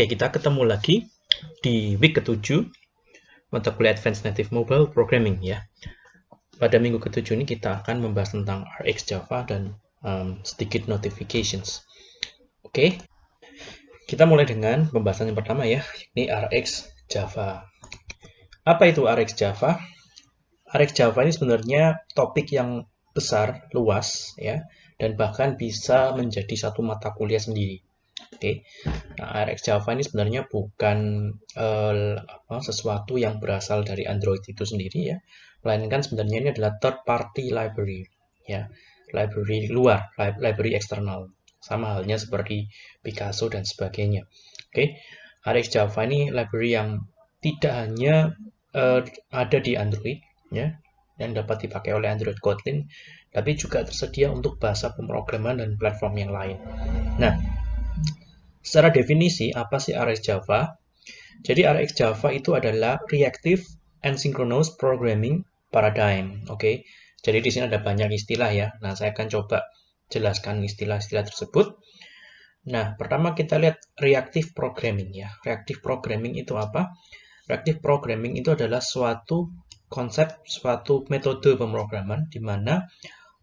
Oke, kita ketemu lagi di week ke-7 mata kuliah Advanced Native Mobile Programming ya. Pada minggu ke-7 ini kita akan membahas tentang RX Java dan um, sedikit notifications. Oke, kita mulai dengan pembahasan yang pertama ya, ini RX Java. Apa itu RX Java? RX Java ini sebenarnya topik yang besar, luas ya, dan bahkan bisa menjadi satu mata kuliah sendiri. Oke, nah RX Java ini sebenarnya bukan uh, sesuatu yang berasal dari Android itu sendiri ya, melainkan sebenarnya ini adalah third party library ya, library luar, library eksternal, sama halnya seperti Picasso dan sebagainya. Oke, RX Java ini library yang tidak hanya uh, ada di Android ya, yang dapat dipakai oleh Android Kotlin, tapi juga tersedia untuk bahasa pemrograman dan platform yang lain. Nah, secara definisi, apa sih RX Java? Jadi RX Java itu adalah Reactive Asynchronous Programming Paradigm. Oke, okay? jadi di sini ada banyak istilah ya. Nah, saya akan coba jelaskan istilah-istilah tersebut. Nah, pertama kita lihat reactive programming ya. Reactive programming itu apa? Reactive programming itu adalah suatu konsep, suatu metode pemrograman di mana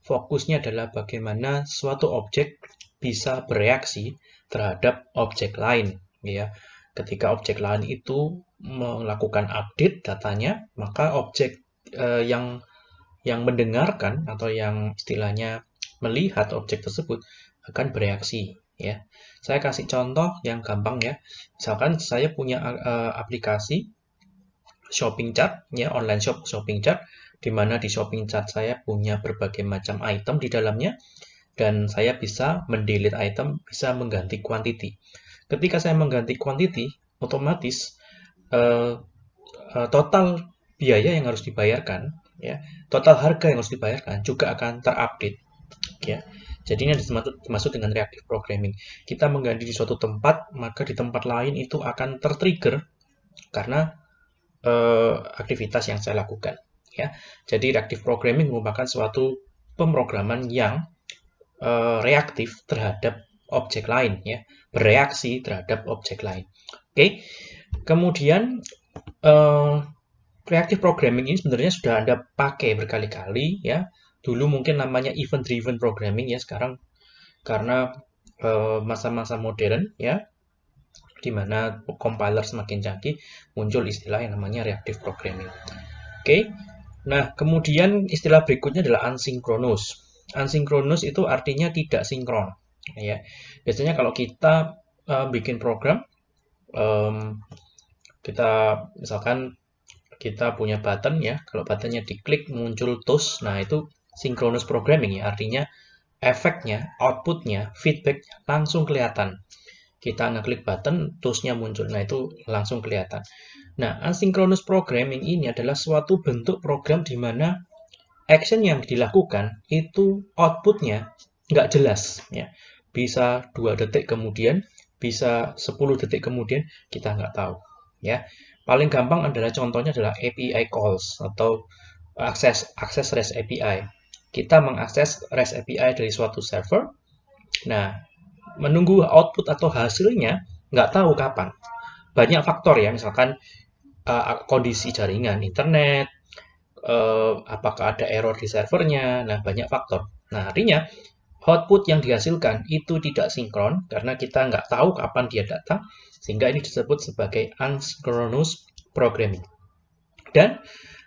fokusnya adalah bagaimana suatu objek bisa bereaksi terhadap objek lain ya. Ketika objek lain itu melakukan update datanya maka objek eh, yang yang mendengarkan atau yang istilahnya melihat objek tersebut akan bereaksi ya. Saya kasih contoh yang gampang ya. Misalkan saya punya uh, aplikasi shopping chat ya online shop shopping chat di mana di shopping chat saya punya berbagai macam item di dalamnya, dan saya bisa mendelete item, bisa mengganti quantity. Ketika saya mengganti quantity, otomatis uh, uh, total biaya yang harus dibayarkan, ya, total harga yang harus dibayarkan juga akan terupdate. Ya. Jadi ini dimaksud dengan reactive programming. Kita mengganti di suatu tempat, maka di tempat lain itu akan tertrigger karena uh, aktivitas yang saya lakukan ya. Jadi reactive programming merupakan suatu pemrograman yang uh, reaktif terhadap objek lain ya, bereaksi terhadap objek lain. Oke. Okay. Kemudian uh, reactive programming ini sebenarnya sudah Anda pakai berkali-kali ya. Dulu mungkin namanya event driven programming ya, sekarang karena eh, masa-masa uh, modern ya di mana compiler semakin canggih muncul istilah yang namanya reactive programming. Oke. Okay. Nah, kemudian istilah berikutnya adalah asynchronous. Asynchronous itu artinya tidak sinkron. Ya, biasanya kalau kita uh, bikin program, um, kita misalkan kita punya button ya, kalau buttonnya diklik muncul toast, nah itu synchronous programming ya, artinya efeknya, outputnya, feedback langsung kelihatan. Kita ngeklik button, toastnya muncul, nah itu langsung kelihatan. Nah, asynchronous programming ini adalah suatu bentuk program di mana action yang dilakukan itu outputnya nggak jelas. ya Bisa dua detik kemudian, bisa 10 detik kemudian, kita nggak tahu. ya Paling gampang adalah contohnya adalah API calls atau akses akses REST API. Kita mengakses REST API dari suatu server. Nah, menunggu output atau hasilnya nggak tahu kapan. Banyak faktor ya, misalkan uh, kondisi jaringan internet, uh, apakah ada error di servernya, nah banyak faktor. Nah artinya output yang dihasilkan itu tidak sinkron karena kita nggak tahu kapan dia datang, sehingga ini disebut sebagai asynchronous programming. Dan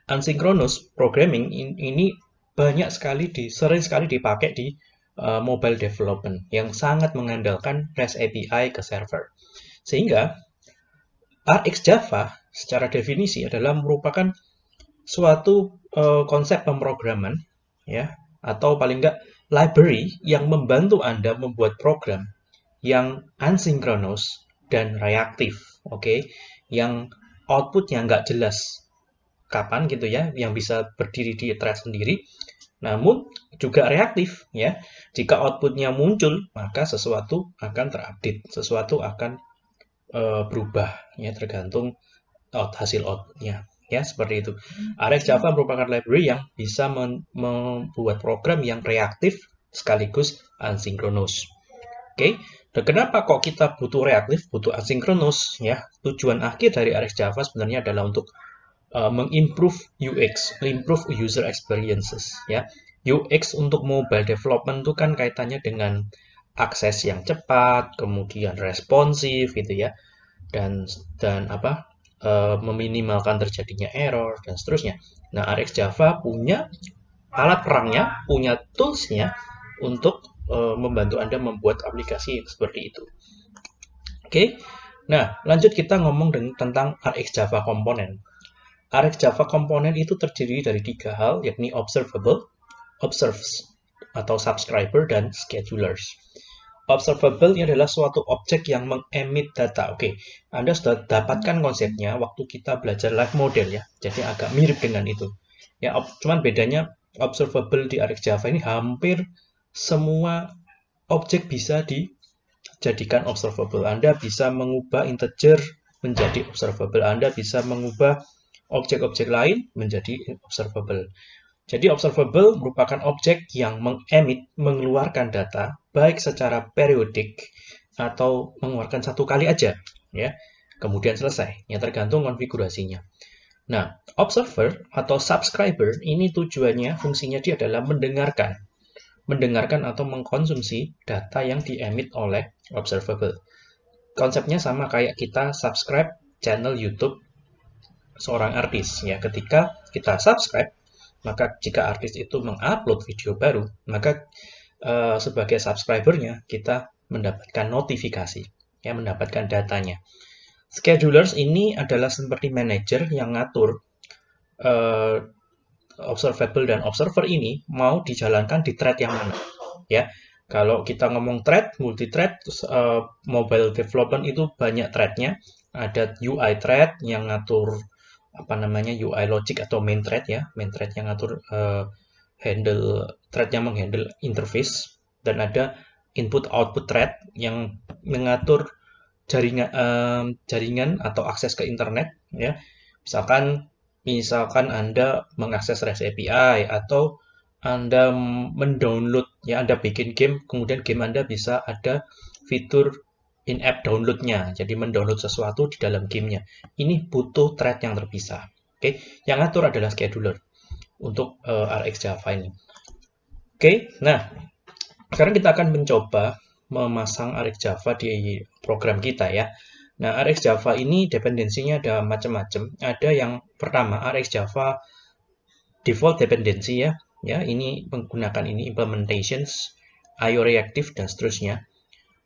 asynchronous programming ini banyak sekali di sering sekali dipakai di uh, mobile development yang sangat mengandalkan REST API ke server. Sehingga RX Java secara definisi adalah merupakan suatu uh, konsep pemrograman ya atau paling enggak library yang membantu Anda membuat program yang asynchronous dan reaktif, oke, okay? yang outputnya nggak jelas kapan gitu ya, yang bisa berdiri di thread sendiri, namun juga reaktif ya. Jika outputnya muncul, maka sesuatu akan terupdate, sesuatu akan uh, berubah ya tergantung out hasil outputnya ya seperti itu. RX Java merupakan library yang bisa membuat program yang reaktif sekaligus asynchronous. Oke, Dan kenapa kok kita butuh reaktif, butuh asinkronus? Ya, tujuan akhir dari RX Java sebenarnya adalah untuk uh, mengimprove UX, improve user experiences. Ya, UX untuk mobile development itu kan kaitannya dengan akses yang cepat, kemudian responsif gitu ya, dan dan apa uh, meminimalkan terjadinya error dan seterusnya. Nah, RX Java punya alat perangnya, punya toolsnya untuk uh, membantu Anda membuat aplikasi seperti itu. Oke, okay? nah lanjut kita ngomong dengan, tentang RX Java Component. RX Java Component itu terdiri dari tiga hal, yakni observable, observes, atau subscriber, dan schedulers. Observable ini adalah suatu objek yang mengemit data. Oke. Anda sudah dapatkan konsepnya waktu kita belajar live model ya. Jadi agak mirip dengan itu. Ya, cuman bedanya observable di RX Java ini hampir semua objek bisa dijadikan observable. Anda bisa mengubah integer menjadi observable. Anda bisa mengubah objek-objek lain menjadi observable. Jadi observable merupakan objek yang mengemit, mengeluarkan data, baik secara periodik atau mengeluarkan satu kali aja, ya. Kemudian selesai, ya tergantung konfigurasinya. Nah, observer atau subscriber ini tujuannya, fungsinya dia adalah mendengarkan mendengarkan atau mengkonsumsi data yang diemit oleh observable. Konsepnya sama kayak kita subscribe channel YouTube seorang artis ya. Ketika kita subscribe, maka jika artis itu mengupload video baru, maka uh, sebagai subscribernya kita mendapatkan notifikasi, ya mendapatkan datanya. Schedulers ini adalah seperti manager yang ngatur uh, observable dan observer ini mau dijalankan di thread yang mana ya kalau kita ngomong thread multi thread uh, mobile development itu banyak threadnya ada UI thread yang ngatur apa namanya UI logic atau main thread ya. Main thread yang ngatur uh, handle thread yang menghandle interface. Dan ada input output thread yang mengatur jaringan uh, jaringan atau akses ke internet ya. Misalkan misalkan Anda mengakses REST API atau Anda mendownload, ya Anda bikin game, kemudian game Anda bisa ada fitur in-app downloadnya, jadi mendownload sesuatu di dalam gamenya. Ini butuh thread yang terpisah. Oke, yang atur adalah scheduler untuk uh, RX Java ini. Oke, nah sekarang kita akan mencoba memasang RX Java di program kita ya. Nah, RX Java ini dependensinya ada macam-macam. Ada yang pertama, RX Java default dependency ya. Ya, ini menggunakan ini implementations, IO reactive dan seterusnya.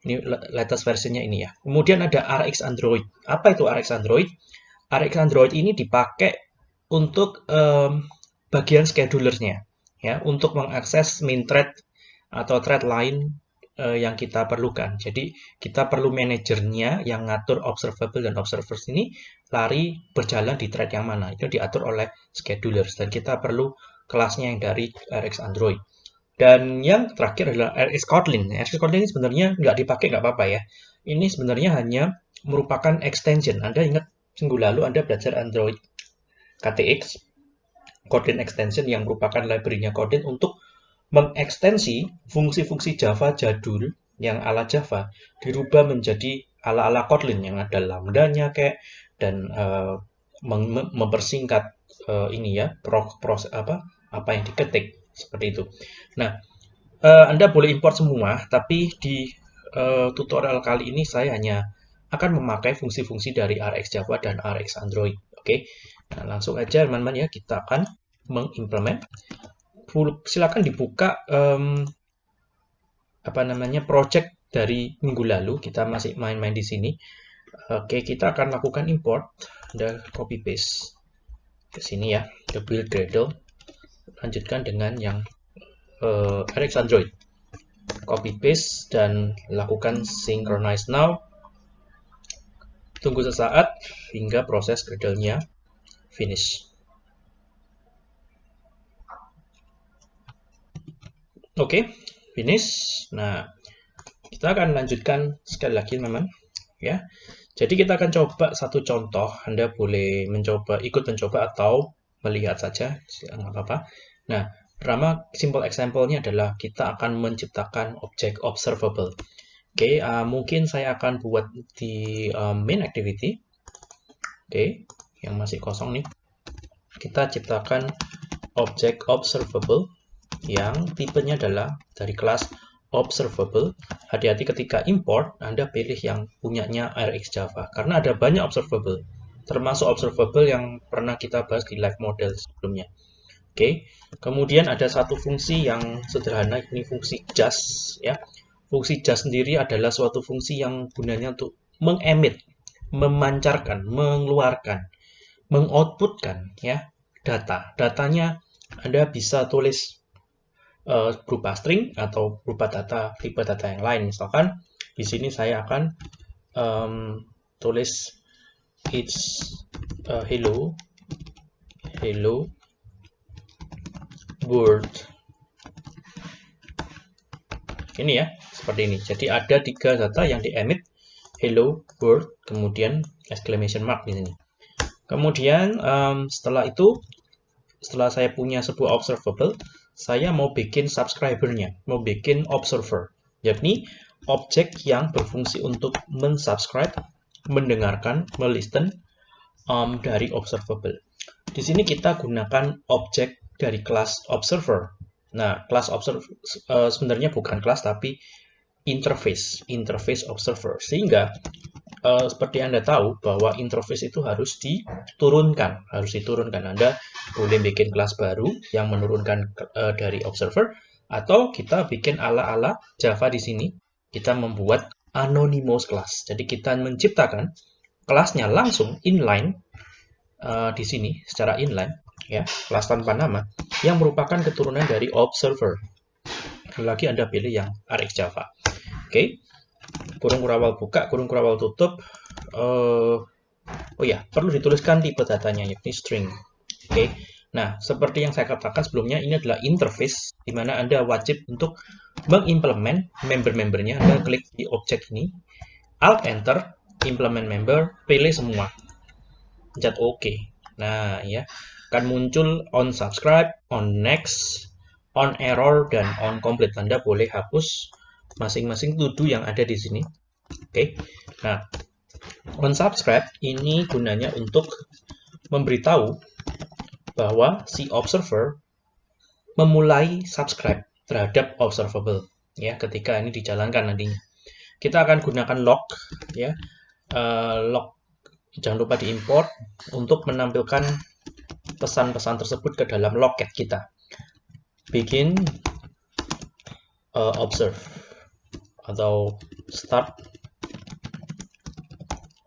Ini latest versinya ini ya. Kemudian ada RX Android. Apa itu RX Android? RX Android ini dipakai untuk um, bagian schedulernya ya, untuk mengakses main thread atau thread lain uh, yang kita perlukan. Jadi kita perlu manajernya yang ngatur observable dan observers ini lari berjalan di thread yang mana. Itu diatur oleh schedulers dan kita perlu kelasnya yang dari RX Android. Dan yang terakhir adalah RX Kotlin. RX Kotlin ini sebenarnya nggak dipakai nggak apa-apa ya. Ini sebenarnya hanya merupakan extension. Anda ingat minggu lalu Anda belajar Android KTX, Kotlin extension yang merupakan library-nya Kotlin untuk mengekstensi fungsi-fungsi Java jadul yang ala Java dirubah menjadi ala-ala Kotlin yang ada lambdanya kayak dan uh, mempersingkat uh, ini ya proses apa apa yang diketik seperti itu. Nah, uh, Anda boleh import semua, tapi di uh, tutorial kali ini saya hanya akan memakai fungsi-fungsi dari RX Java dan RX Android. Oke, nah, langsung aja teman-teman ya kita akan mengimplement silakan dibuka um, apa namanya project dari minggu lalu kita masih main-main di sini oke kita akan lakukan import dan copy paste ke sini ya ke build Gradle lanjutkan dengan yang uh, RX Android copy paste dan lakukan synchronize now tunggu sesaat hingga proses Gradle-nya finish Oke, okay, finish. Nah, kita akan lanjutkan sekali lagi, teman-teman. Ya, jadi kita akan coba satu contoh. Anda boleh mencoba, ikut mencoba atau melihat saja, nggak apa-apa. Nah, pertama simple example-nya adalah kita akan menciptakan objek observable. Oke, okay, uh, mungkin saya akan buat di uh, main activity. Oke, okay, yang masih kosong nih. Kita ciptakan object observable yang tipenya adalah dari kelas observable. Hati-hati ketika import, Anda pilih yang punyanya RX Java. Karena ada banyak observable, termasuk observable yang pernah kita bahas di live model sebelumnya. Oke, kemudian ada satu fungsi yang sederhana, ini fungsi just. ya Fungsi just sendiri adalah suatu fungsi yang gunanya untuk mengemit, memancarkan, mengeluarkan, mengoutputkan ya data. Datanya Anda bisa tulis uh, berupa string atau berupa data tipe data yang lain. Misalkan di sini saya akan um, tulis it's uh, hello hello world ini ya seperti ini. Jadi ada tiga data yang di emit hello world kemudian exclamation mark di sini. Kemudian um, setelah itu setelah saya punya sebuah observable, saya mau bikin subscribernya, mau bikin observer, yakni objek yang berfungsi untuk mensubscribe, mendengarkan, melisten um, dari observable. Di sini kita gunakan objek dari kelas observer. Nah, kelas observer uh, sebenarnya bukan kelas tapi interface, interface observer. Sehingga uh, seperti Anda tahu bahwa interface itu harus diturunkan, harus diturunkan. Anda boleh bikin kelas baru yang menurunkan uh, dari observer atau kita bikin ala-ala Java di sini. Kita membuat anonymous class. Jadi kita menciptakan kelasnya langsung inline uh, di sini secara inline ya, kelas tanpa nama yang merupakan keturunan dari observer. Lagi Anda pilih yang RX Java. Oke. Kurung kurawal buka, kurung kurawal tutup. Uh, oh ya, perlu dituliskan tipe datanya yakni string. Oke. Nah, seperti yang saya katakan sebelumnya, ini adalah interface di mana Anda wajib untuk mengimplement member-membernya. Anda klik di objek ini, Alt Enter, implement member, pilih semua. Pencet OK. Nah, ya, akan muncul on subscribe, on next, on error, dan on complete. Anda boleh hapus masing-masing tuduh yang ada di sini. Oke, okay. nah on subscribe ini gunanya untuk memberitahu bahwa si observer memulai subscribe terhadap observable ya ketika ini dijalankan nantinya. Kita akan gunakan log ya uh, log jangan lupa diimport untuk menampilkan pesan-pesan tersebut ke dalam loket kita. Begin uh, observe atau start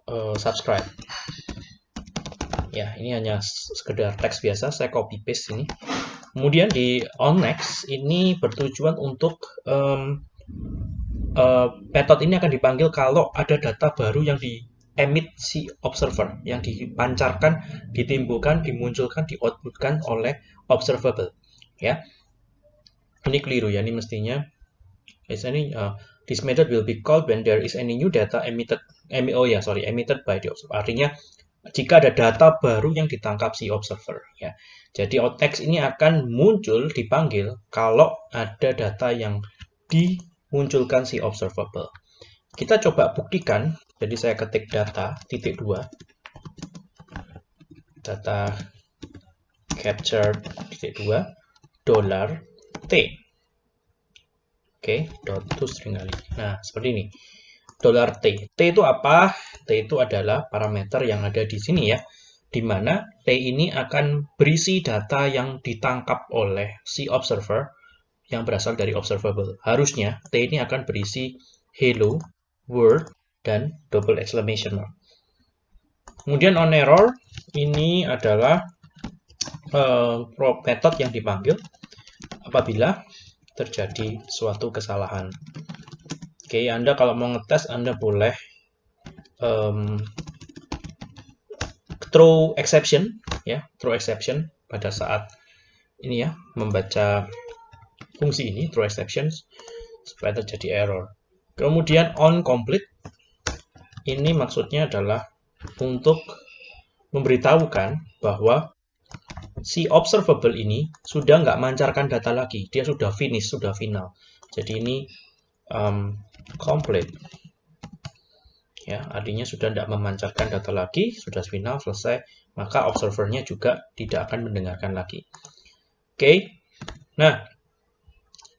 uh, subscribe ya ini hanya sekedar teks biasa saya copy paste ini kemudian di on next ini bertujuan untuk um, uh, method ini akan dipanggil kalau ada data baru yang di emit si observer yang dipancarkan, ditimbulkan, dimunculkan, dioutputkan oleh observable ya. Ini keliru ya, ini mestinya ini uh, This method will be called when there is any new data emitted, oh ya sorry, emitted by the observer. Artinya jika ada data baru yang ditangkap si observer. Ya. Jadi outtext ini akan muncul dipanggil kalau ada data yang dimunculkan si observable. Kita coba buktikan. Jadi saya ketik data titik dua, data capture titik dua dollar t Oke, dot to string kali. Nah, seperti ini. Dollar $t. T itu apa? T itu adalah parameter yang ada di sini ya. Di mana T ini akan berisi data yang ditangkap oleh si observer yang berasal dari observable. Harusnya T ini akan berisi hello, world, dan double exclamation mark. Kemudian on error, ini adalah uh, method yang dipanggil apabila terjadi suatu kesalahan. Oke, Anda kalau mau ngetes, Anda boleh um, throw exception, ya, throw exception pada saat ini ya, membaca fungsi ini, throw exceptions, supaya terjadi error. Kemudian on complete, ini maksudnya adalah untuk memberitahukan bahwa si observable ini sudah nggak mancarkan data lagi. Dia sudah finish, sudah final. Jadi ini um, complete. Ya, artinya sudah tidak memancarkan data lagi, sudah final, selesai, maka observernya juga tidak akan mendengarkan lagi. Oke, nah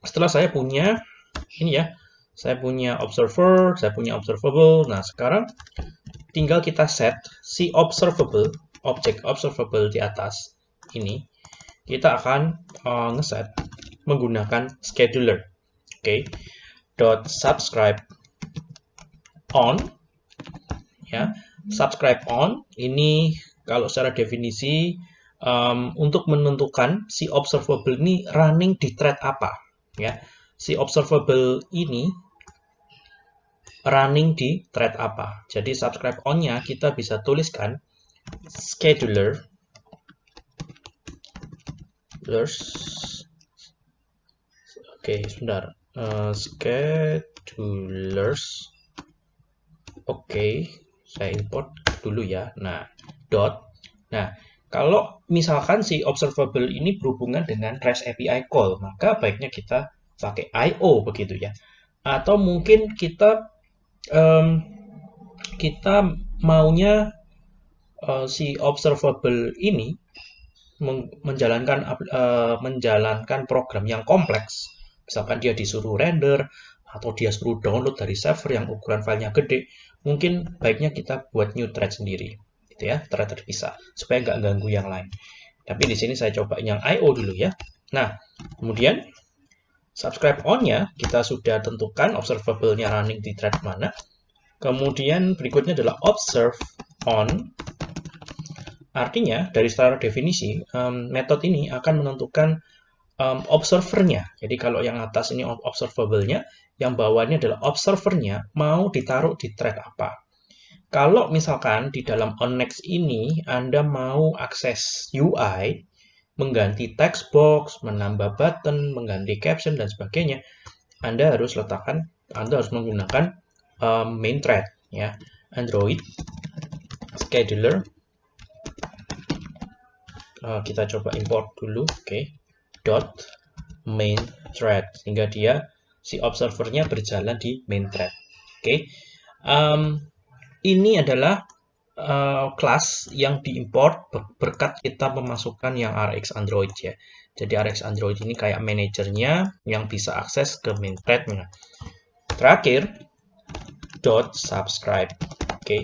setelah saya punya ini ya, saya punya observer, saya punya observable. Nah, sekarang tinggal kita set si observable, objek observable di atas ini. Kita akan uh, ngeset menggunakan scheduler. Oke. Okay. Dot subscribe on ya. Subscribe on ini kalau secara definisi um, untuk menentukan si observable ini running di thread apa ya. Si observable ini running di thread apa. Jadi subscribe on-nya kita bisa tuliskan scheduler Oke, okay, sebentar. Uh, schedulers. Oke, okay, saya import dulu ya. Nah, dot. Nah, kalau misalkan si observable ini berhubungan dengan REST API call, maka baiknya kita pakai IO begitu ya. Atau mungkin kita um, kita maunya uh, si observable ini menjalankan uh, menjalankan program yang kompleks. Misalkan dia disuruh render atau dia suruh download dari server yang ukuran filenya gede, mungkin baiknya kita buat new thread sendiri, gitu ya, thread terpisah supaya nggak ganggu yang lain. Tapi di sini saya coba yang IO dulu ya. Nah, kemudian subscribe on-nya kita sudah tentukan observable-nya running di thread mana. Kemudian berikutnya adalah observe on. Artinya dari secara definisi um, metode ini akan menentukan um, observernya. Jadi kalau yang atas ini observable-nya, yang bawahnya adalah observernya mau ditaruh di thread apa. Kalau misalkan di dalam onNext ini Anda mau akses UI, mengganti text box, menambah button, mengganti caption, dan sebagainya, Anda harus letakkan, Anda harus menggunakan um, main thread, ya, Android scheduler. Uh, kita coba import dulu, oke, okay. dot main thread, sehingga dia si observernya berjalan di main thread, oke. Okay. Um, ini adalah uh, kelas yang diimport berkat kita memasukkan yang RX Android ya. Jadi RX Android ini kayak manajernya yang bisa akses ke main threadnya. Terakhir, dot subscribe. Oke, okay.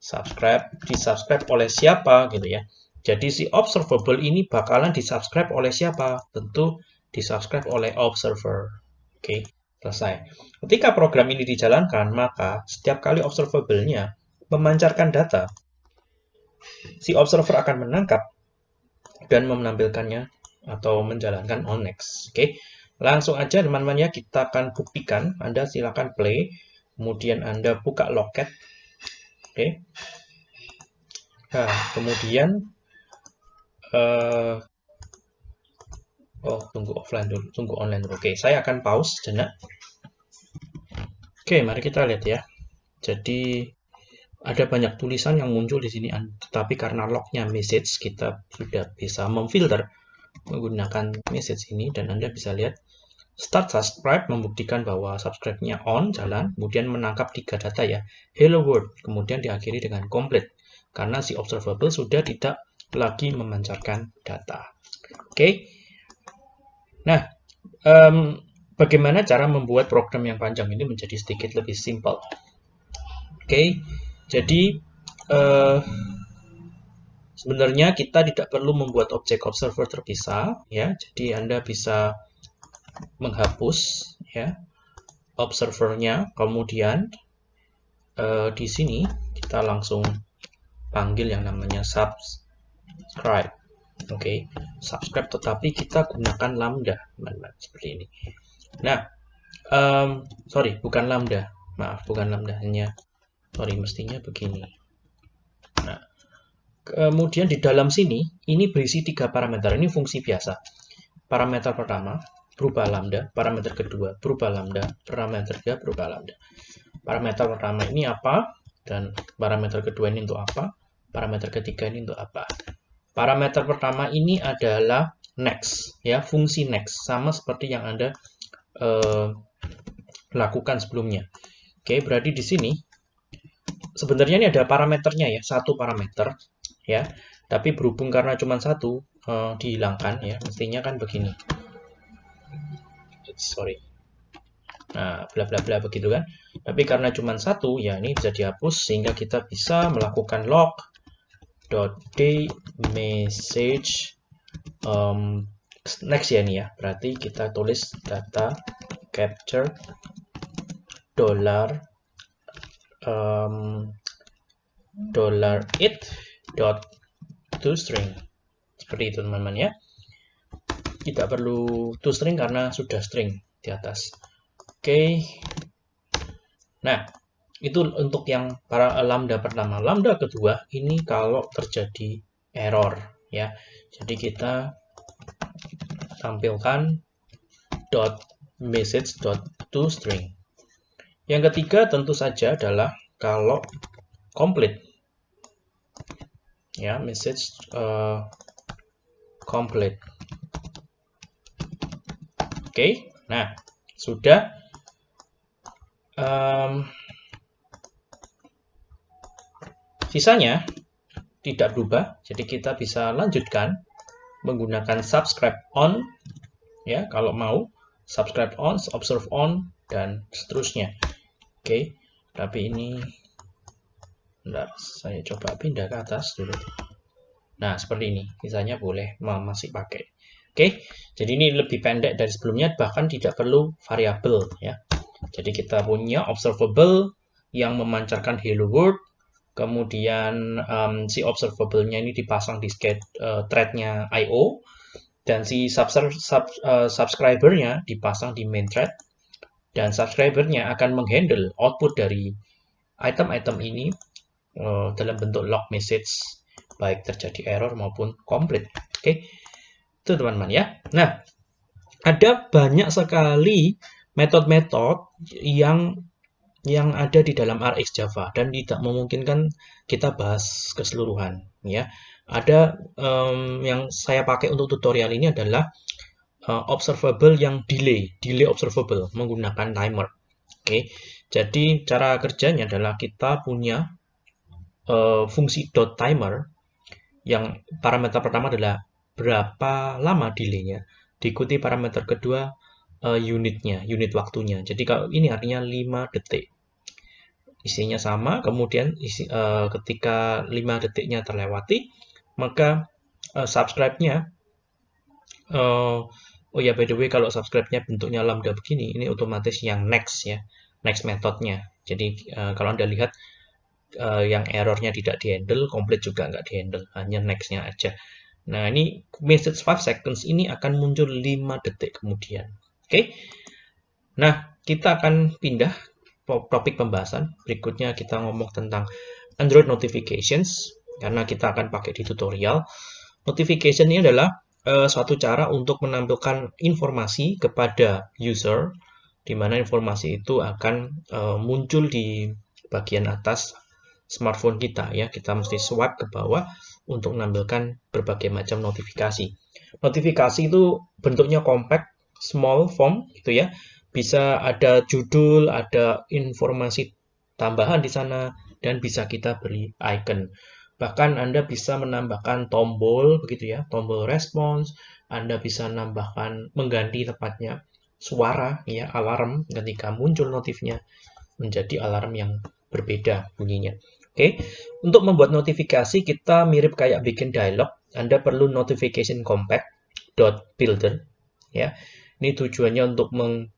subscribe disubscribe oleh siapa gitu ya. Jadi si observable ini bakalan disubscribe oleh siapa? Tentu disubscribe oleh observer. Oke, okay. selesai. Ketika program ini dijalankan, maka setiap kali observable-nya memancarkan data, si observer akan menangkap dan menampilkannya atau menjalankan on next. Oke, langsung aja teman-teman ya kita akan buktikan. Anda silakan play, kemudian Anda buka loket. Oke. Nah, kemudian uh, oh tunggu offline dulu, tunggu online dulu. Oke, saya akan pause jenak. Oke, mari kita lihat ya. Jadi ada banyak tulisan yang muncul di sini, tetapi karena lognya message, kita sudah bisa memfilter menggunakan message ini, dan Anda bisa lihat start subscribe membuktikan bahwa subscribe-nya on, jalan, kemudian menangkap tiga data ya, hello world, kemudian diakhiri dengan complete, karena si observable sudah tidak lagi memancarkan data. Oke, okay. nah, um, bagaimana cara membuat program yang panjang ini menjadi sedikit lebih simple? Oke, okay. Jadi uh, sebenarnya kita tidak perlu membuat objek observer terpisah ya. Jadi Anda bisa menghapus ya observernya, kemudian uh, di sini kita langsung panggil yang namanya subscribe. Oke, okay. subscribe tetapi kita gunakan lambda, teman-teman, seperti ini. Nah, um, sorry, bukan lambda, maaf, bukan lambda, hanya sorry mestinya begini. Nah kemudian di dalam sini ini berisi tiga parameter. Ini fungsi biasa. Parameter pertama berubah lambda. Parameter kedua berubah lambda. Parameter ketiga berubah lambda. Parameter pertama ini apa? Dan parameter kedua ini untuk apa? Parameter ketiga ini untuk apa? Parameter pertama ini adalah next ya fungsi next. Sama seperti yang anda uh, lakukan sebelumnya. Oke, berarti di sini sebenarnya ini ada parameternya ya, satu parameter ya. Tapi berhubung karena cuma satu uh, dihilangkan ya, mestinya kan begini. Sorry. Nah, bla bla bla begitu kan. Tapi karena cuma satu, ya ini bisa dihapus sehingga kita bisa melakukan log dot day message um, next ya ini ya. Berarti kita tulis data capture dollar um, dollar it dot toString seperti itu teman-teman ya. Tidak perlu toString karena sudah string di atas. Oke. Okay. nah itu untuk yang para lambda pertama. Lambda kedua ini kalau terjadi error ya. Jadi kita tampilkan dot message dot toString yang ketiga tentu saja adalah kalau complete ya message uh, complete oke okay. nah sudah. Um, sisanya tidak berubah jadi kita bisa lanjutkan menggunakan subscribe on ya kalau mau subscribe on observe on dan seterusnya oke tapi ini Bentar, saya coba pindah ke atas dulu. Nah, seperti ini. Misalnya boleh masih pakai. Oke, jadi ini lebih pendek dari sebelumnya, bahkan tidak perlu variabel ya. Jadi kita punya observable yang memancarkan hello world, kemudian um, si observable-nya ini dipasang di uh, thread-nya IO, dan si uh, subscriber-nya dipasang di main thread, dan subscriber-nya akan menghandle output dari item-item ini uh, dalam bentuk log message baik terjadi error maupun complete. Oke, okay? itu teman-teman ya. Nah, ada banyak sekali metode-metode yang yang ada di dalam RX Java dan tidak memungkinkan kita bahas keseluruhan ya. Ada um, yang saya pakai untuk tutorial ini adalah uh, observable yang delay, delay observable menggunakan timer. Oke. Okay. Jadi cara kerjanya adalah kita punya uh, fungsi dot timer yang parameter pertama adalah berapa lama delaynya diikuti parameter kedua uh, unitnya unit waktunya jadi kalau ini artinya 5 detik isinya sama kemudian isi, uh, ketika 5 detiknya terlewati maka uh, subscribe-nya uh, oh ya by the way kalau subscribe-nya bentuknya lambda begini ini otomatis yang next ya next metodenya jadi uh, kalau anda lihat uh, yang errornya tidak dihandle, complete juga nggak dihandle, hanya next-nya aja. Nah, ini message 5 seconds ini akan muncul 5 detik kemudian. Oke. Okay? Nah, kita akan pindah topik pembahasan. Berikutnya kita ngomong tentang Android notifications karena kita akan pakai di tutorial. Notification ini adalah uh, suatu cara untuk menampilkan informasi kepada user di mana informasi itu akan uh, muncul di bagian atas smartphone kita ya. Kita mesti swipe ke bawah untuk menampilkan berbagai macam notifikasi. Notifikasi itu bentuknya compact, small form gitu ya. Bisa ada judul, ada informasi tambahan di sana dan bisa kita beri icon. Bahkan Anda bisa menambahkan tombol begitu ya, tombol response, Anda bisa menambahkan mengganti tepatnya suara ya alarm ketika muncul notifnya menjadi alarm yang berbeda bunyinya. Oke, untuk membuat notifikasi kita mirip kayak bikin dialog. Anda perlu notification compact dot builder ya. Ini tujuannya untuk meng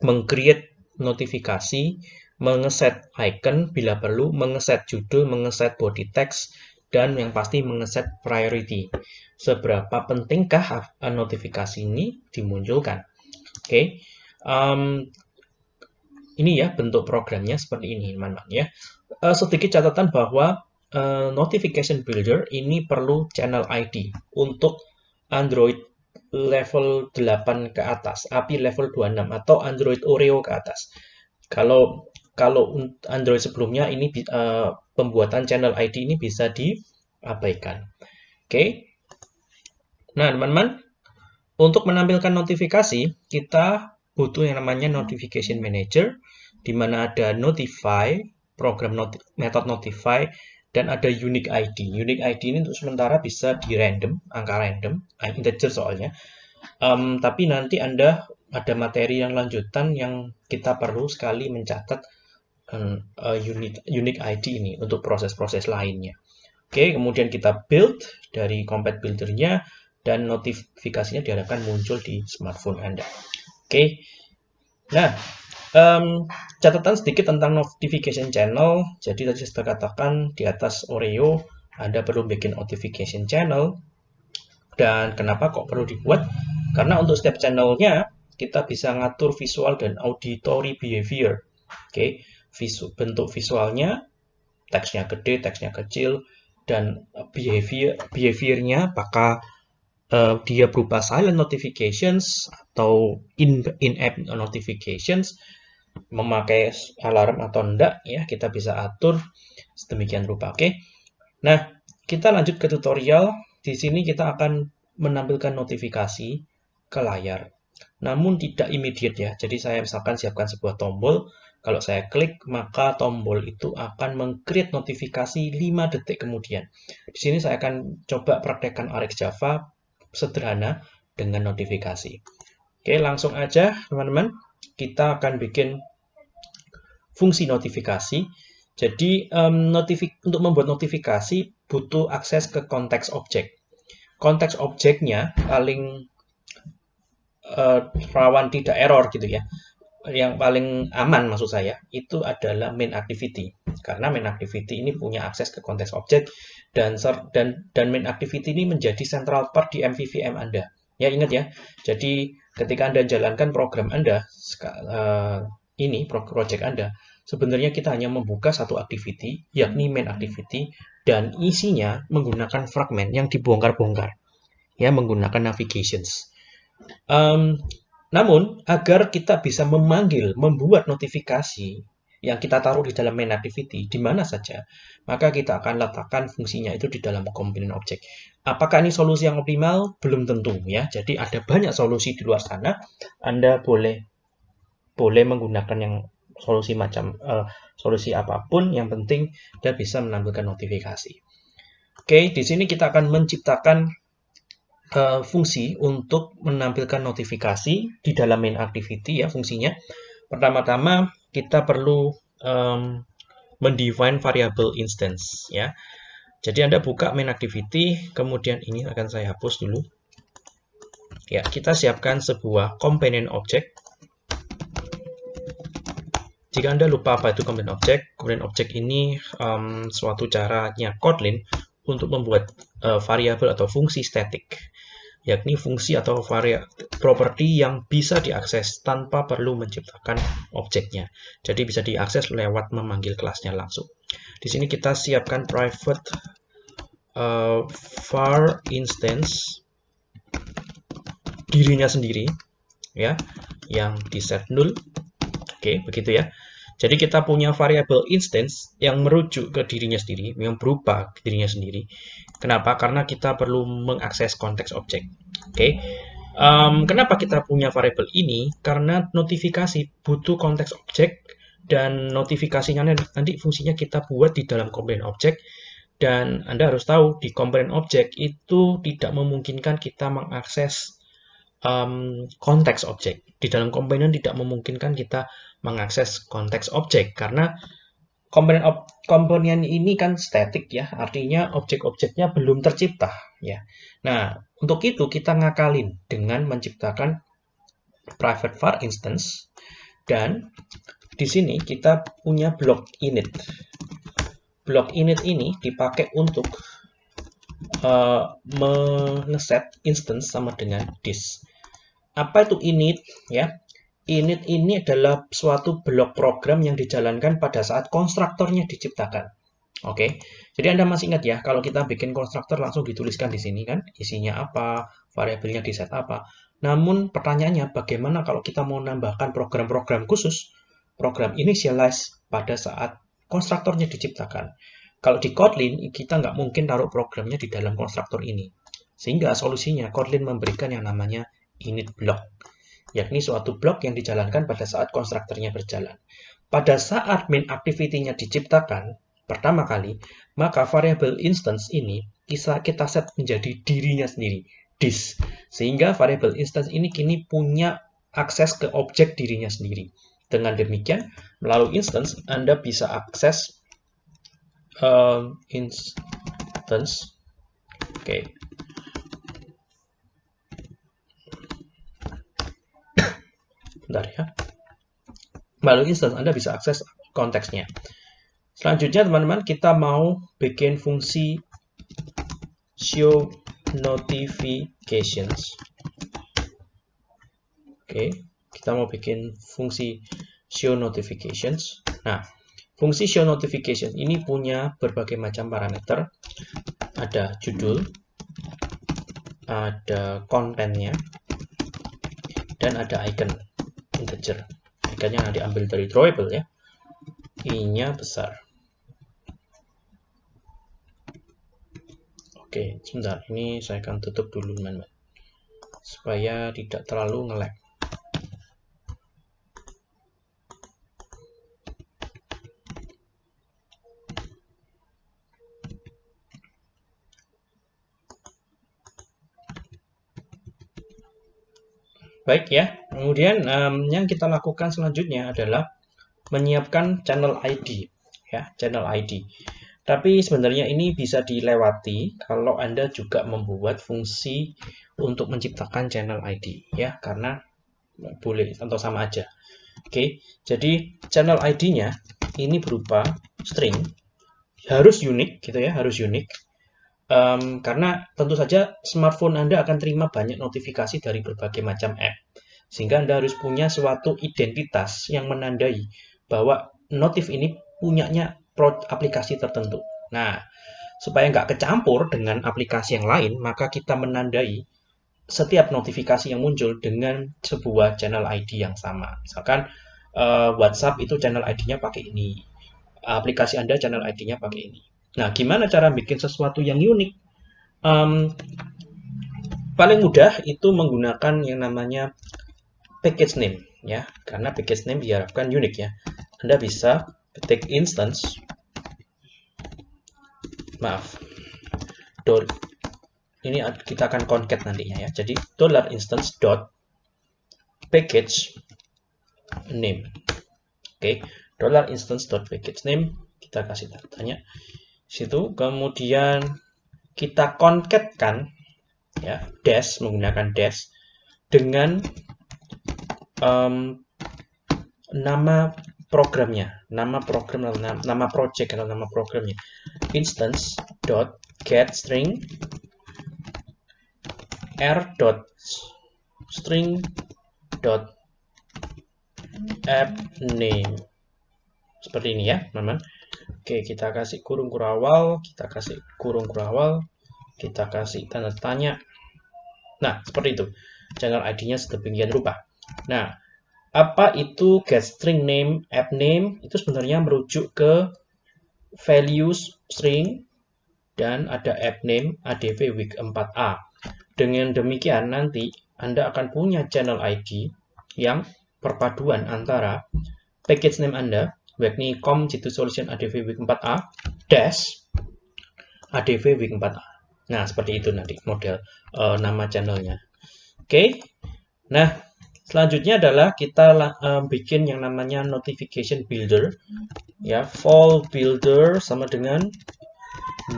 mengcreate notifikasi, mengeset icon bila perlu, mengeset judul, mengeset body text, dan yang pasti mengeset priority. Seberapa pentingkah notifikasi ini dimunculkan? Oke, okay. um, ini ya bentuk programnya seperti ini teman-teman ya uh, sedikit catatan bahwa uh, notification builder ini perlu channel ID untuk Android level 8 ke atas, API level 26 atau Android Oreo ke atas. Kalau kalau Android sebelumnya ini uh, pembuatan channel ID ini bisa diabaikan. Oke. Okay. Nah, teman-teman, untuk menampilkan notifikasi, kita butuh yang namanya notification manager, di mana ada notify, program noti method notify, dan ada unique ID. Unique ID ini untuk sementara bisa di random, angka random, ah, integer soalnya. Um, tapi nanti Anda ada materi yang lanjutan yang kita perlu sekali mencatat uh, unique, unique ID ini untuk proses-proses lainnya. Oke, kemudian kita build dari Compat Builder-nya dan notifikasinya diharapkan muncul di smartphone Anda. Oke, nah um, catatan sedikit tentang notification channel. Jadi tadi saya katakan di atas Oreo Anda perlu bikin notification channel. Dan kenapa kok perlu dibuat? Karena untuk setiap channelnya kita bisa ngatur visual dan auditory behavior. Oke, visu, bentuk visualnya, teksnya gede, teksnya kecil, dan behavior behaviornya apakah uh, dia berupa silent notifications atau in in app notifications memakai alarm atau enggak ya kita bisa atur sedemikian rupa oke okay? nah kita lanjut ke tutorial di sini kita akan menampilkan notifikasi ke layar namun tidak immediate ya. Jadi saya misalkan siapkan sebuah tombol, kalau saya klik maka tombol itu akan mengcreate notifikasi 5 detik kemudian. Di sini saya akan coba praktekkan RX Java sederhana dengan notifikasi. Oke, langsung aja teman-teman. Kita akan bikin fungsi notifikasi. Jadi um, untuk membuat notifikasi butuh akses ke konteks objek. Konteks objeknya paling uh, rawan tidak error gitu ya yang paling aman maksud saya itu adalah main activity. Karena main activity ini punya akses ke konteks objek dan dan dan main activity ini menjadi central part di MVVM Anda. Ya ingat ya. Jadi ketika Anda jalankan program Anda uh, ini project Anda sebenarnya kita hanya membuka satu activity yakni main activity dan isinya menggunakan fragment yang dibongkar-bongkar. Ya menggunakan navigations. Um, namun, agar kita bisa memanggil, membuat notifikasi yang kita taruh di dalam main activity di mana saja, maka kita akan letakkan fungsinya itu di dalam komponen objek. Apakah ini solusi yang optimal? Belum tentu ya. Jadi ada banyak solusi di luar sana. Anda boleh boleh menggunakan yang solusi macam uh, solusi apa pun. Yang penting dia bisa menampilkan notifikasi. Oke, di sini kita akan menciptakan uh, fungsi untuk menampilkan notifikasi di dalam main activity ya fungsinya. Pertama-tama kita perlu um, mendefine variable instance ya. Jadi Anda buka main activity, kemudian ini akan saya hapus dulu. Ya, kita siapkan sebuah komponen objek. Jika Anda lupa apa itu komponen objek, komponen objek ini um, suatu caranya Kotlin untuk membuat uh, variabel atau fungsi statik yakni fungsi atau properti yang bisa diakses tanpa perlu menciptakan objeknya. Jadi bisa diakses lewat memanggil kelasnya langsung. Di sini kita siapkan private uh, var instance dirinya sendiri ya yang di set null. Oke, begitu ya. Jadi kita punya variabel instance yang merujuk ke dirinya sendiri, yang berupa dirinya sendiri. Kenapa? Karena kita perlu mengakses konteks objek. Oke. Okay? Um, kenapa kita punya variabel ini? Karena notifikasi butuh konteks objek dan notifikasinya nanti fungsinya kita buat di dalam komponen objek dan Anda harus tahu di komponen objek itu tidak memungkinkan kita mengakses um, konteks objek. Di dalam komponen tidak memungkinkan kita mengakses konteks objek karena komponen ob, komponen ini kan statik ya, artinya objek-objeknya belum tercipta ya. Nah, untuk itu kita ngakalin dengan menciptakan private var instance dan di sini kita punya blok init. Blok init ini dipakai untuk uh, mengeset instance sama dengan this. Apa itu init ya? Init ini adalah suatu blok program yang dijalankan pada saat konstruktornya diciptakan. Oke, jadi Anda masih ingat ya, kalau kita bikin konstruktor langsung dituliskan di sini kan, isinya apa, variabelnya di set apa. Namun pertanyaannya, bagaimana kalau kita mau menambahkan program-program khusus, program initialize pada saat konstruktornya diciptakan. Kalau di Kotlin, kita nggak mungkin taruh programnya di dalam konstruktor ini. Sehingga solusinya Kotlin memberikan yang namanya init block. yakni suatu blok yang dijalankan pada saat konstruktornya berjalan. Pada saat main activity-nya diciptakan pertama kali, maka variable instance ini bisa kita set menjadi dirinya sendiri, this. Sehingga variable instance ini kini punya akses ke objek dirinya sendiri. Dengan demikian, melalui instance, Anda bisa akses um, instance. Oke. Okay. Bentar ya. Melalui instance, Anda bisa akses konteksnya. Selanjutnya, teman-teman, kita mau bikin fungsi show notifications. Oke, kita mau bikin fungsi show notifications. Nah, fungsi show notifications ini punya berbagai macam parameter. Ada judul, ada kontennya, dan ada icon integer. Iconnya nanti ambil dari drawable ya. I-nya besar. Oke, sebentar. Ini saya akan tutup dulu, teman-teman. Supaya tidak terlalu nge-lag. Baik ya, kemudian um, yang kita lakukan selanjutnya adalah menyiapkan channel ID, ya, channel ID. Tapi sebenarnya ini bisa dilewati kalau Anda juga membuat fungsi untuk menciptakan channel ID, ya, karena boleh atau sama aja. Oke, jadi channel ID-nya ini berupa string, harus unik, gitu ya, harus unik. Um, karena tentu saja smartphone Anda akan terima banyak notifikasi dari berbagai macam app. Sehingga Anda harus punya suatu identitas yang menandai bahwa notif ini punyanya aplikasi tertentu. Nah, supaya nggak kecampur dengan aplikasi yang lain, maka kita menandai setiap notifikasi yang muncul dengan sebuah channel ID yang sama. Misalkan uh, WhatsApp itu channel ID-nya pakai ini. Aplikasi Anda channel ID-nya pakai ini. Nah, gimana cara bikin sesuatu yang unik? Um, paling mudah itu menggunakan yang namanya package name ya, karena package name diharapkan unik ya. Anda bisa ketik instance maaf dot ini kita akan concat nantinya ya. Jadi dollar instance dot package name. Oke, okay. dollar instance dot package name kita kasih tanya situ kemudian kita konketkan ya dash menggunakan dash dengan um, nama programnya nama program nama, nama project atau nama programnya. Instance dot get string r dot string dot app name. Seperti ini ya teman-teman Oke, kita kasih kurung kurawal, kita kasih kurung kurawal, kita kasih tanda tanya. Nah, seperti itu. Channel ID-nya sedemikian rupa. Nah, apa itu get string name, app name? Itu sebenarnya merujuk ke values string dan ada app name adv week 4a. Dengan demikian nanti Anda akan punya channel ID yang perpaduan antara package name Anda yakni com jitu solution adv week 4a dash adv week 4a nah seperti itu nanti model uh, nama channelnya. Oke. Okay. nah selanjutnya adalah kita uh, bikin yang namanya notification builder. Ya fall builder sama dengan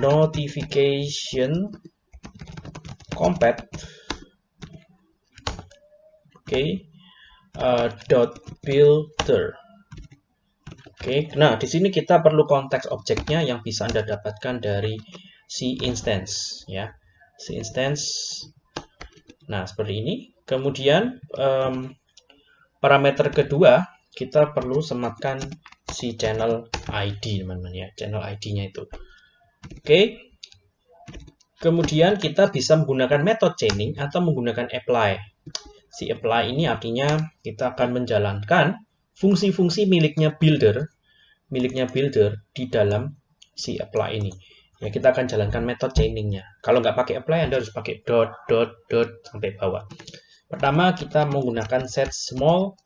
notification compat. Oke. Okay. uh, dot builder Oke, nah di sini kita perlu konteks objeknya yang bisa Anda dapatkan dari si instance ya. Si instance. Nah, seperti ini. Kemudian um, parameter kedua kita perlu sematkan si channel ID teman-teman ya, channel ID-nya itu. Oke. Kemudian kita bisa menggunakan metode chaining atau menggunakan apply. Si apply ini artinya kita akan menjalankan fungsi-fungsi miliknya builder miliknya builder di dalam si apply ini. Ya, kita akan jalankan metode chainingnya. Kalau nggak pakai apply, Anda harus pakai dot, dot, dot sampai bawah. Pertama, kita menggunakan set small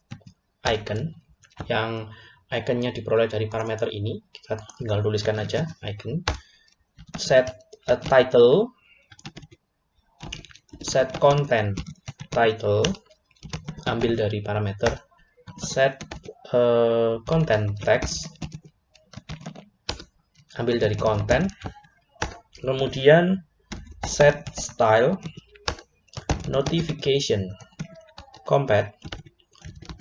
icon yang iconnya diperoleh dari parameter ini. Kita tinggal tuliskan aja icon. Set a title, set content title, ambil dari parameter set uh, content text, ambil dari content, kemudian set style notification compat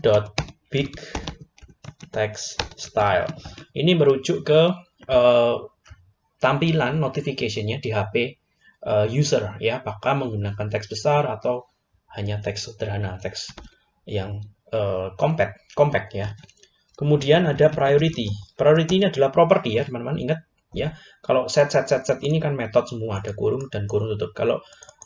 dot big text style. Ini merujuk ke uh, tampilan notificationnya di HP uh, eh, user ya. Apakah menggunakan teks besar atau hanya teks sederhana teks yang uh, compact compact ya kemudian ada priority priority ini adalah property ya teman-teman ingat ya kalau set set set set ini kan metode semua ada kurung dan kurung tutup kalau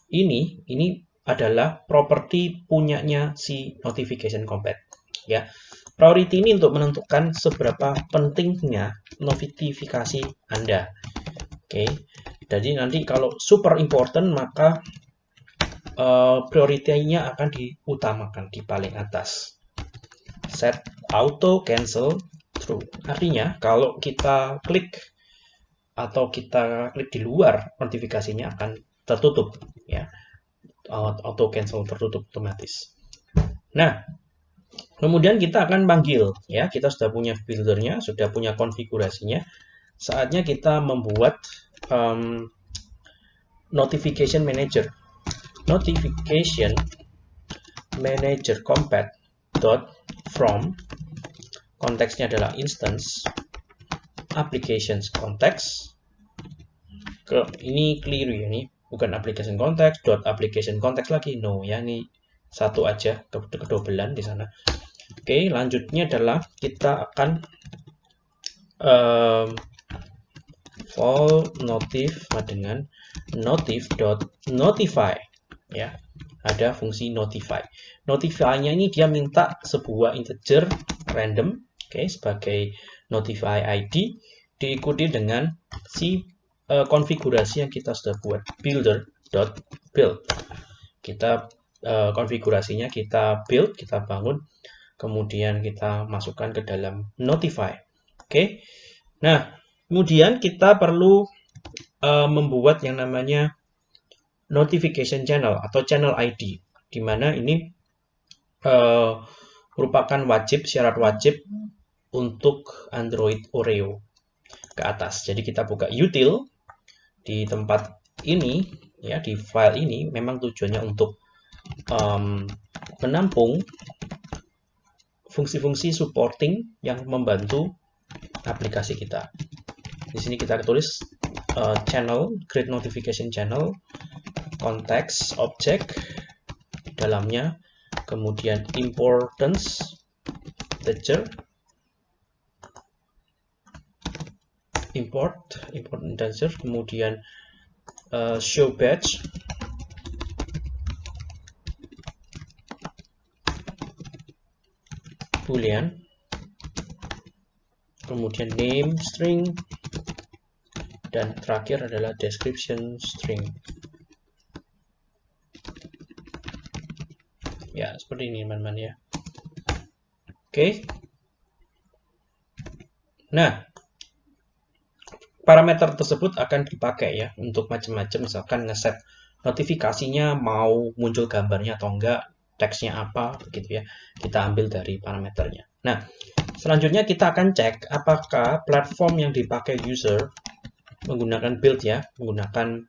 ini ini adalah properti punyanya si notification compat. Ya, priority ini untuk menentukan seberapa pentingnya notifikasi Anda. Oke, jadi nanti kalau super important maka uh, prioritinya akan diutamakan di paling atas. Set auto cancel true. Artinya kalau kita klik atau kita klik di luar notifikasinya akan tertutup ya auto cancel tertutup otomatis. Nah, kemudian kita akan panggil ya, kita sudah punya buildernya, sudah punya konfigurasinya. Saatnya kita membuat um, notification manager. Notification manager compat dot from konteksnya adalah instance applications context ini keliru ya ini bukan application context dot application context lagi. No ya ini satu aja ke kedobelan di sana. Oke lanjutnya adalah kita akan um, for notif dengan notif dot notify ya. Ada fungsi notify. Notify-nya ini dia minta sebuah integer random okay, sebagai notify ID diikuti dengan si uh, konfigurasi yang kita sudah buat builder.build kita uh, konfigurasinya kita build kita bangun kemudian kita masukkan ke dalam notify oke okay? nah kemudian kita perlu uh, membuat yang namanya notification channel atau channel ID di mana ini uh, merupakan wajib syarat wajib untuk Android Oreo ke atas. Jadi kita buka util di tempat ini ya di file ini memang tujuannya untuk um, menampung fungsi-fungsi supporting yang membantu aplikasi kita. Di sini kita tulis uh, channel, create notification channel, context object dalamnya, kemudian importance integer, import import integer kemudian uh, show batch. Boolean. Kemudian name string. Dan terakhir adalah description string. Ya seperti ini teman-teman ya. Oke. Okay. nah parameter tersebut akan dipakai ya untuk macam-macam. Misalkan ngeset notifikasinya mau muncul gambarnya atau enggak teksnya apa begitu ya. Kita ambil dari parameternya. Nah selanjutnya kita akan cek apakah platform yang dipakai user menggunakan build ya menggunakan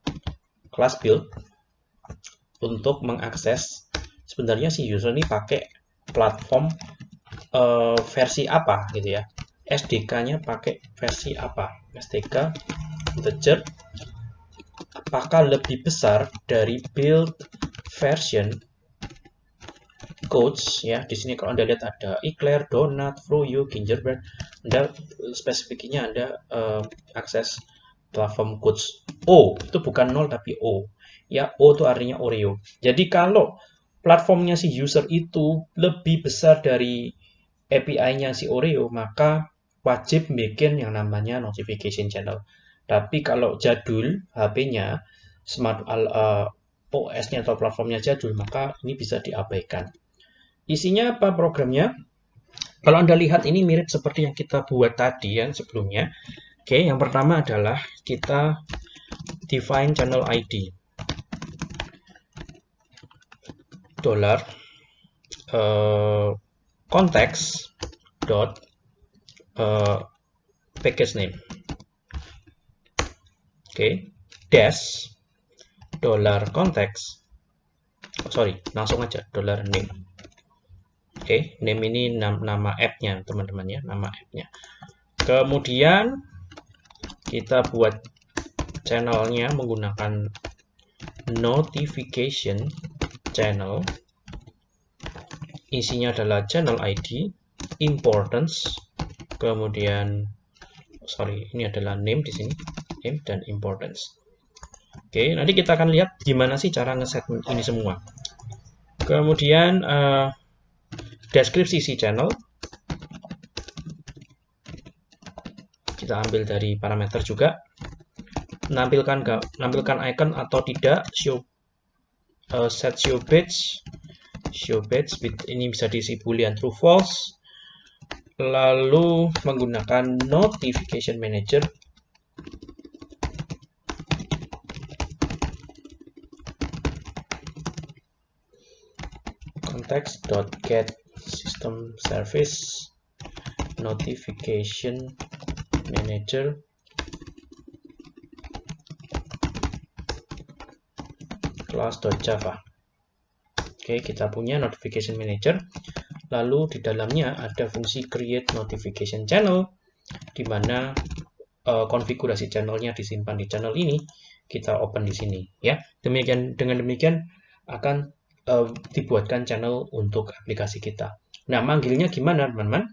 class build untuk mengakses sebenarnya si user ini pakai platform uh, versi apa gitu ya SDK-nya pakai versi apa? SDK integer apakah lebih besar dari build version codes? Ya di sini kalau anda lihat ada eclair, donut, froyo, gingerbread. Anda spesifiknya anda uh, akses platform codes. O itu bukan 0 tapi O. Ya O itu artinya Oreo. Jadi kalau platformnya si user itu lebih besar dari API-nya si Oreo maka wajib bikin yang namanya notification channel. Tapi kalau jadul HP-nya smart uh, OS-nya atau platformnya jadul, maka ini bisa diabaikan. Isinya apa programnya? Kalau Anda lihat ini mirip seperti yang kita buat tadi yang sebelumnya. Oke, yang pertama adalah kita define channel ID. Dollar uh, konteks dot uh, package name. Oke, okay. dash dollar konteks. Oh, sorry, langsung aja dollar name. Oke, okay. name ini nama app-nya, teman-teman ya, nama app-nya. Kemudian kita buat channelnya menggunakan notification channel. Isinya adalah channel ID, importance, kemudian sorry, ini adalah name di sini name dan importance. Oke, nanti kita akan lihat gimana sih cara ngeset ini semua. Kemudian uh, deskripsi si channel kita ambil dari parameter juga. Menampilkan menampilkan icon atau tidak show uh, set show page show page ini bisa diisi boolean true false lalu menggunakan notification manager. context.get system service notification manager. class.java Oke, kita punya notification manager. Lalu di dalamnya ada fungsi create notification channel di mana uh, konfigurasi channelnya disimpan di channel ini. Kita open di sini ya. Demikian dengan demikian akan uh, dibuatkan channel untuk aplikasi kita. Nah, manggilnya gimana, teman-teman?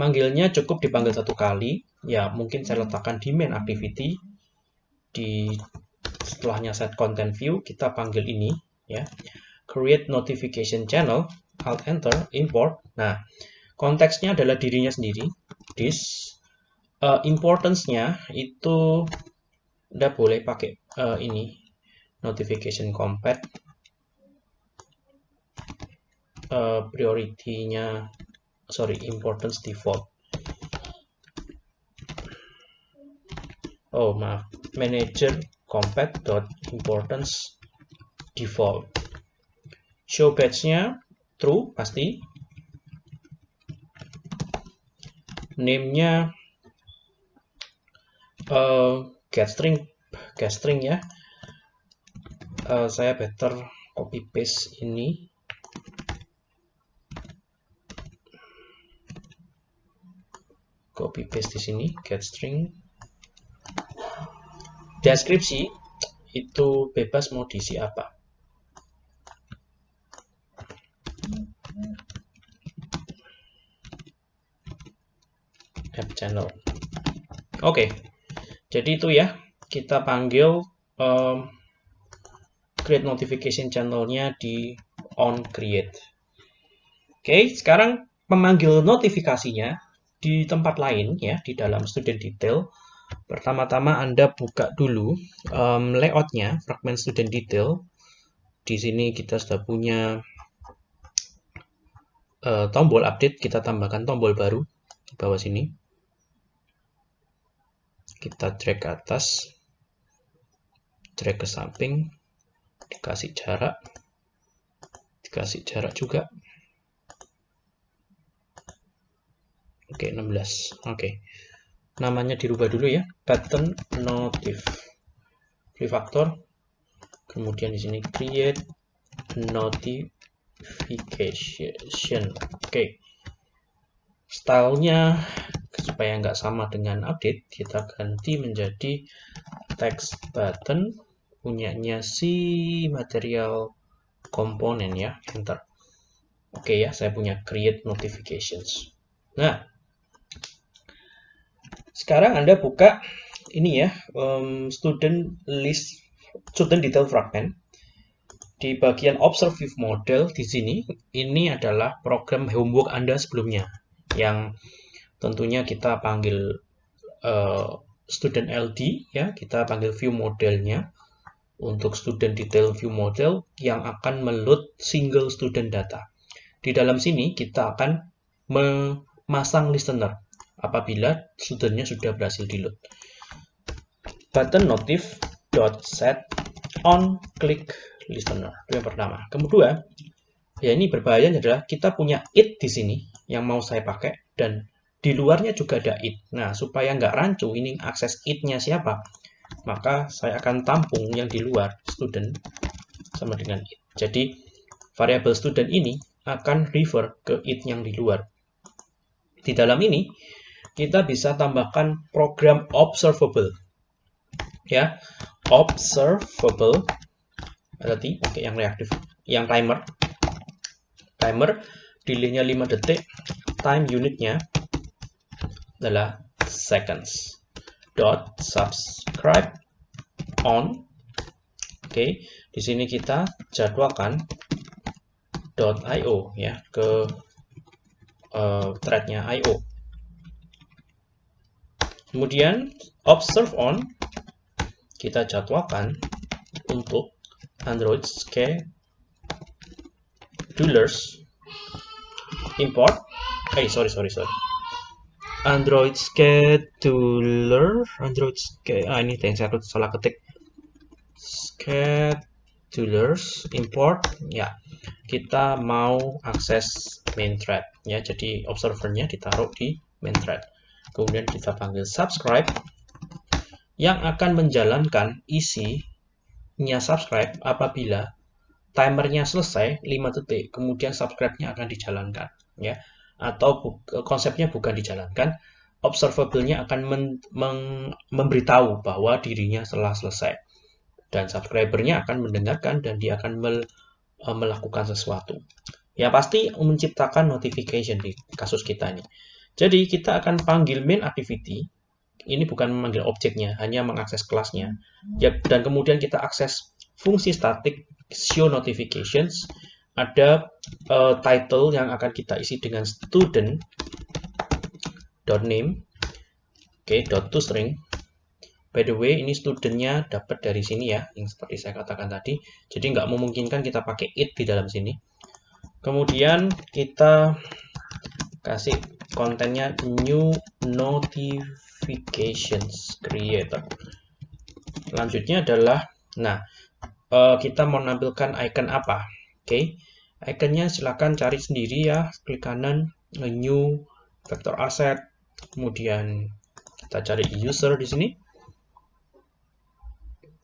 Manggilnya cukup dipanggil satu kali, ya mungkin saya letakkan di main activity, di setelahnya set content view, kita panggil ini, ya. Create notification channel, alt enter, import. Nah, konteksnya adalah dirinya sendiri, this. Uh, importance-nya itu udah boleh pakai uh, ini, notification compat uh, priority-nya sorry importance default oh maaf manager compat dot importance default show batch-nya true pasti. Name-nya uh, get string get string ya. Uh, saya better copy paste ini. Copy paste di sini get string deskripsi itu bebas mau diisi apa app channel. Oke okay. jadi itu ya kita panggil um, create notification channelnya di on create. Oke okay, sekarang pemanggil notifikasinya di tempat lain ya di dalam student detail. Pertama-tama Anda buka dulu um, layoutnya fragment student detail. Di sini kita sudah punya uh, tombol update kita tambahkan tombol baru di bawah sini kita drag ke atas drag ke samping dikasih jarak dikasih jarak juga Oke, 16. Oke. Namanya dirubah dulu ya. Pattern notif. Refactor. Kemudian di sini create notification. Oke. Stylenya supaya nggak sama dengan update, kita ganti menjadi text button punyanya si material komponen ya. Enter. Oke ya, saya punya create notifications. Nah, sekarang Anda buka ini ya, um, student list, student detail fragment. Di bagian observe model di sini, ini adalah program homework Anda sebelumnya. Yang tentunya kita panggil uh, student LD, ya, kita panggil view modelnya untuk student detail view model yang akan meload single student data. Di dalam sini kita akan memasang listener apabila studentnya sudah berhasil di load. Button notif dot set on click listener itu yang pertama. Kemudian ya ini berbahayanya adalah kita punya it di sini yang mau saya pakai dan di luarnya juga ada it. Nah supaya nggak rancu ini akses it-nya siapa maka saya akan tampung yang di luar student sama dengan it. Jadi variabel student ini akan refer ke it yang di luar. Di dalam ini kita bisa tambahkan program observable. Ya, observable berarti oke yang reaktif, yang timer. Timer delaynya 5 detik, time unitnya adalah seconds. Dot subscribe on. Oke okay. di sini kita jadwalkan dot io ya ke uh, threadnya io kemudian observe on. Kita jadwalkan untuk android schedulers import. Eh sorry sorry sorry. Android scheduler Android ske ah ini yang saya salah ketik. Schedulers import ya. Kita mau akses main thread ya. Jadi observernya ditaruh di main thread. Kemudian kita panggil subscribe. Yang akan menjalankan isinya subscribe apabila timernya selesai 5 detik kemudian subscribe-nya akan dijalankan ya atau konsepnya bukan dijalankan, observable-nya akan men memberitahu bahwa dirinya telah selesai. Dan subscriber-nya akan mendengarkan dan dia akan mel e, melakukan sesuatu. Ya pasti menciptakan notification di kasus kita ini. Jadi kita akan panggil main activity. Ini bukan memanggil objeknya, hanya mengakses kelasnya. Ya, dan kemudian kita akses fungsi static show notifications ada uh, title yang akan kita isi dengan student dot name. Oke okay, dot string. By the way ini studentnya dapat dari sini ya yang seperti saya katakan tadi. Jadi nggak memungkinkan kita pakai it di dalam sini. Kemudian kita kasih kontennya new notifications creator. Selanjutnya adalah nah uh, kita mau menampilkan icon apa? Oke, okay. Iconnya silakan cari sendiri ya. Klik kanan, new vector asset, kemudian kita cari user di sini.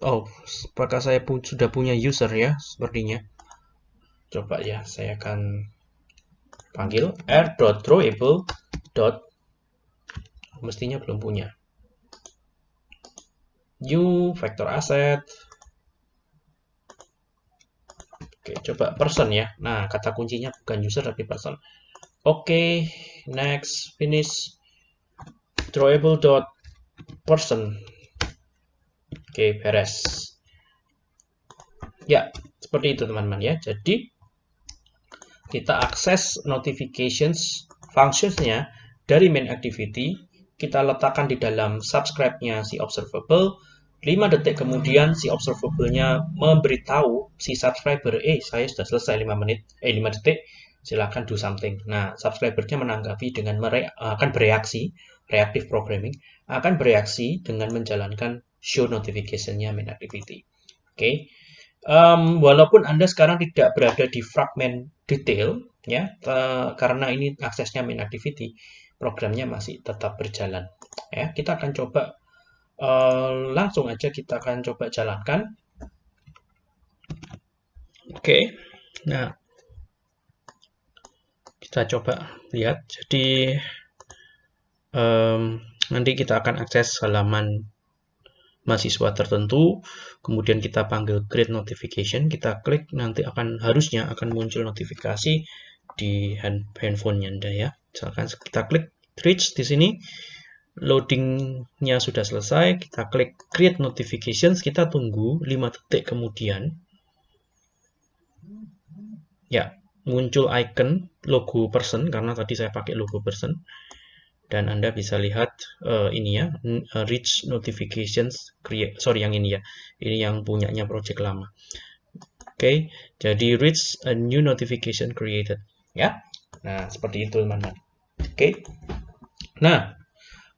Oh, apakah saya pun sudah punya user ya? Sepertinya. Coba ya, saya akan panggil r.drawable. Mestinya belum punya. New vector asset, Oke, coba person ya. Nah, kata kuncinya bukan user tapi person. Oke, next finish drawable dot person. Oke, beres. Ya, seperti itu teman-teman ya. Jadi kita akses notifications functionsnya dari main activity kita letakkan di dalam subscribe-nya si observable 5 detik kemudian si observable-nya memberitahu si subscriber, eh saya sudah selesai 5 menit, eh 5 detik, silakan do something. Nah, subscriber-nya menanggapi dengan mere akan bereaksi, reactive programming, akan bereaksi dengan menjalankan show notification-nya main activity. Oke. Okay. Um, walaupun Anda sekarang tidak berada di fragment detail, ya, karena ini aksesnya main activity, programnya masih tetap berjalan. Ya, kita akan coba Uh, langsung aja kita akan coba jalankan. Oke, okay. nah kita coba lihat. Jadi um, nanti kita akan akses halaman mahasiswa tertentu, kemudian kita panggil create notification, kita klik nanti akan harusnya akan muncul notifikasi di hand, handphonenya Anda ya. Misalkan kita klik reach di sini, loadingnya sudah selesai, kita klik create notifications, kita tunggu 5 detik kemudian. Ya, muncul icon logo person, karena tadi saya pakai logo person. dan Anda bisa lihat uh, ini ya, uh, reach notifications create sorry yang ini ya. Ini yang punyanya project lama. Oke, okay, jadi reach a new notification created ya. Nah, seperti itu teman-teman. Oke. Okay. Nah,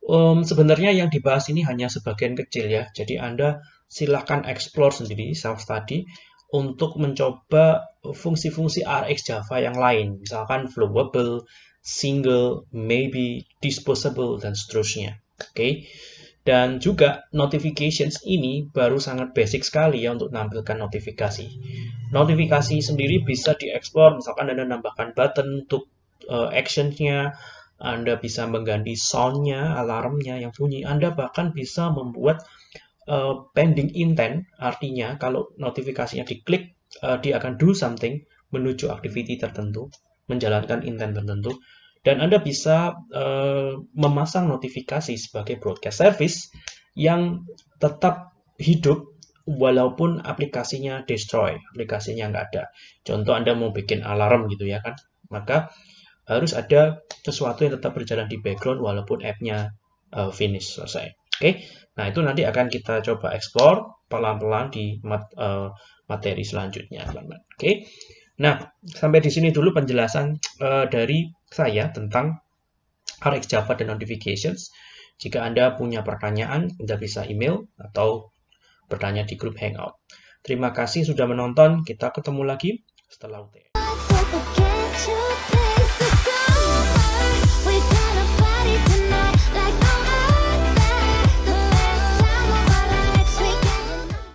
um, sebenarnya yang dibahas ini hanya sebagian kecil ya. Jadi Anda silahkan explore sendiri self study untuk mencoba fungsi-fungsi RX Java yang lain, misalkan flowable, single, maybe, disposable, dan seterusnya. Oke, okay? dan juga notifications ini baru sangat basic sekali ya untuk menampilkan notifikasi. Notifikasi sendiri bisa dieksplor, misalkan Anda nambahkan button untuk uh, actionnya, Anda bisa mengganti soundnya, alarmnya yang bunyi, Anda bahkan bisa membuat uh, pending intent, artinya kalau notifikasinya diklik, uh, dia akan do something menuju activity tertentu menjalankan intent tertentu. Dan Anda bisa uh, memasang notifikasi sebagai broadcast service yang tetap hidup walaupun aplikasinya destroy, aplikasinya nggak ada. Contoh Anda mau bikin alarm gitu ya kan, maka harus ada sesuatu yang tetap berjalan di background walaupun app-nya uh, finish selesai. Oke, okay? nah itu nanti akan kita coba explore pelan-pelan di mat, uh, materi selanjutnya, teman-teman. Oke. Okay? Nah, sampai di sini dulu penjelasan uh, dari saya tentang RX Java dan Notifications. Jika Anda punya pertanyaan, Anda bisa email atau bertanya di grup Hangout. Terima kasih sudah menonton. Kita ketemu lagi setelah UTS.